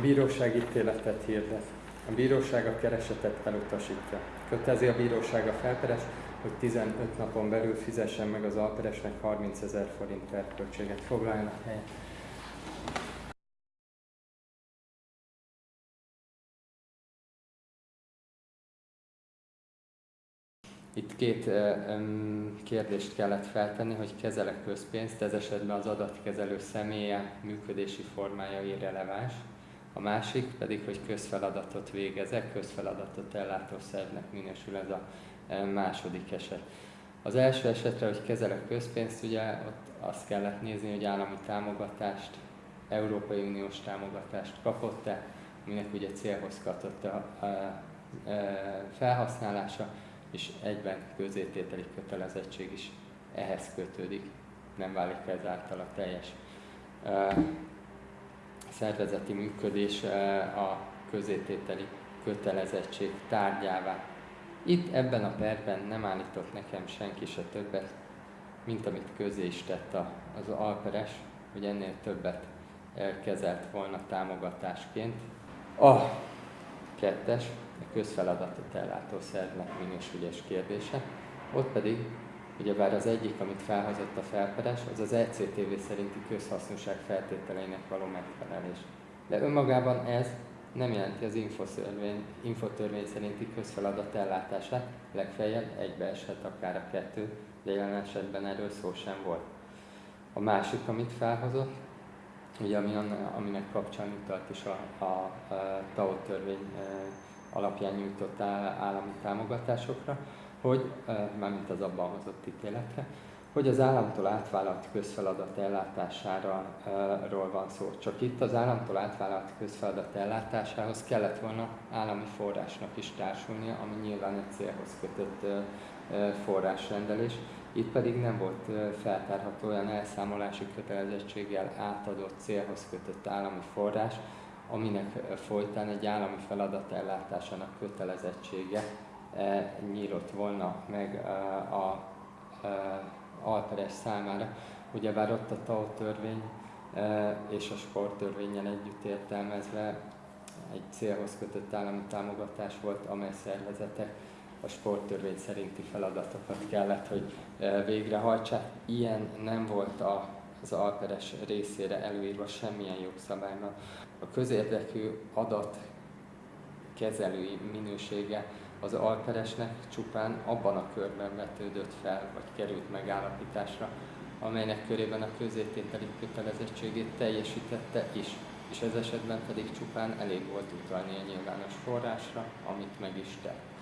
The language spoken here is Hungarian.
bíróság ítéletet hirdet. A bíróság a keresetet elutasítja. Kötelezi a bíróság a felperes, hogy 15 napon belül fizessen meg az alperesnek 30 ezer forint perköltséget. Foglaljanak helyet. Itt két kérdést kellett feltenni, hogy kezelek közpénzt, ez esetben az adatkezelő személye működési formája irreleváns. A másik pedig, hogy közfeladatot végezek, közfeladatot ellátó szervnek minősül ez a második eset. Az első esetre, hogy kezelek közpénzt, ugye ott azt kellett nézni, hogy állami támogatást, Európai Uniós támogatást kapott-e, aminek ugye célhoz kapott a, a, a felhasználása, és egyben közétételi kötelezettség is ehhez kötődik, nem válik ezáltal a teljes szervezeti működés a közétételi kötelezettség tárgyává. Itt ebben a perben nem állított nekem senki se többet, mint amit közé is tett az alperes, hogy ennél többet kezelt volna támogatásként. A kettes, a közfeladatot ellátó szervnek minősülés kérdése. Ott pedig, ugyebár az egyik, amit felhozott a felperes, az az ECTV szerinti közhasznosság feltételeinek való megfelelés. De önmagában ez nem jelenti az infotörvény, infotörvény szerinti közfeladat ellátását, legfeljebb egybeeshet akár a kettő, de jelen esetben erről szó sem volt. A másik, amit felhozott, ugye ami, aminek kapcsán utalt is a, a, a TAO törvény alapján nyújtott állami támogatásokra, hogy, mármint az abban hozott ítéletre, hogy az államtól átvállalt közfeladat ellátásáról van szó. Csak itt az államtól átvállalt közfeladat ellátásához kellett volna állami forrásnak is társulnia, ami nyilván egy célhoz kötött forrásrendelés. Itt pedig nem volt feltárható olyan elszámolási kötelezettséggel átadott célhoz kötött állami forrás, aminek folytán egy állami feladat ellátásának kötelezettsége nyílott volna meg a alperes számára. Ugyebár ott a TAO törvény és a sporttörvényen együtt értelmezve egy célhoz kötött állami támogatás volt, amely szervezetek a sporttörvény szerinti feladatokat kellett, hogy végrehajtsák. Ilyen nem volt a, az alperes részére előírva semmilyen jogszabályban. A közérdekű adat kezelői minősége az alperesnek csupán abban a körben vetődött fel, vagy került megállapításra, amelynek körében a közétételi kötelezettségét teljesítette is, és ez esetben pedig csupán elég volt utalni a nyilvános forrásra, amit meg is tett.